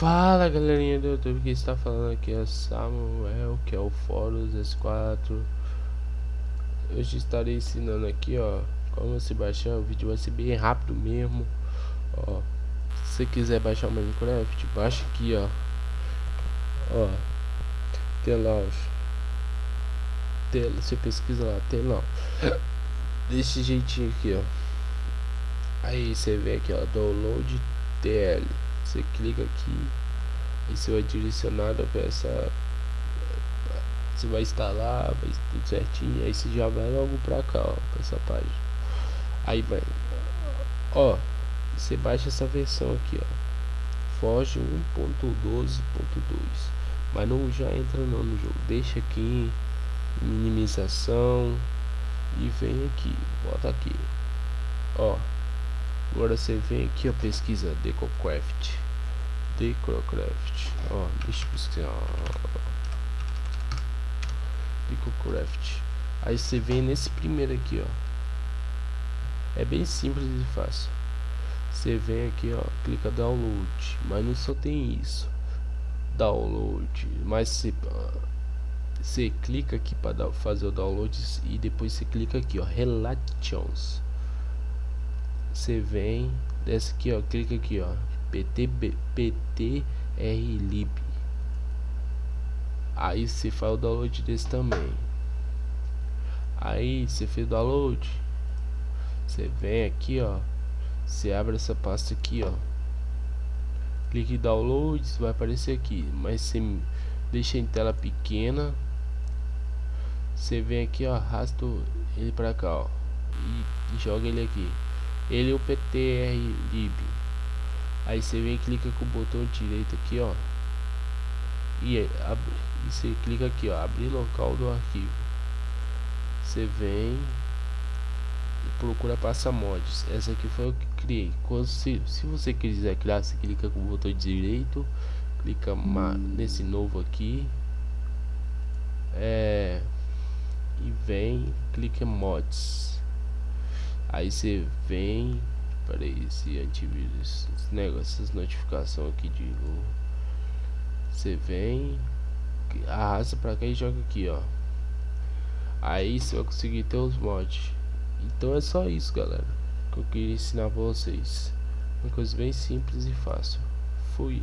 Fala galerinha do YouTube que está falando aqui? É Samuel, que é o Fórum S4 Hoje estarei ensinando aqui ó Como você baixar, o vídeo vai ser bem rápido mesmo. Ó, se você quiser baixar o Minecraft, baixa aqui ó. Ó, telão Tela, você pesquisa lá, telão Desse jeitinho aqui ó. Aí você vê aqui ó, download TL você clica aqui e você vai direcionado para essa você vai instalar vai tudo certinho aí você já vai logo pra cá ó pra essa página. Aí ó você baixa essa versão aqui ó. Foge 1.12.2 mas não já entra não no jogo. Deixa aqui minimização e vem aqui bota aqui. Ó Agora você vem aqui, a pesquisa DecoCraft. DecoCraft. Ó, deixa eu pesquisar. DecoCraft. Aí você vem nesse primeiro aqui, ó. É bem simples e fácil. Você vem aqui, ó, clica download, mas não só tem isso. Download, mas você você clica aqui para fazer o download e depois você clica aqui, ó, relations você vem desce aqui ó clica aqui ó. Pt lib. Aí você faz o download desse também. Aí você fez o download. Você vem aqui ó. Você abre essa pasta aqui ó. Clique em downloads vai aparecer aqui. Mas você deixa em tela pequena. Você vem aqui ó arrasta ele para cá ó. E joga ele aqui ele é o PTR-lib aí você vem clica com o botão direito aqui ó. E, abre, e você clica aqui ó abrir local do arquivo. Você vem procura passa mods. Essa aqui foi o que criei. Quando, se, se você quiser criar você clica com o botão direito clica nesse novo aqui é, e vem clica em mods aí você vem para esse antivírus esse negócio, essas notificações aqui de você vem arrasta para cá e joga aqui ó. Aí você vai conseguir ter os mods. Então é só isso galera que eu queria ensinar pra vocês. Uma coisa bem simples e fácil. Fui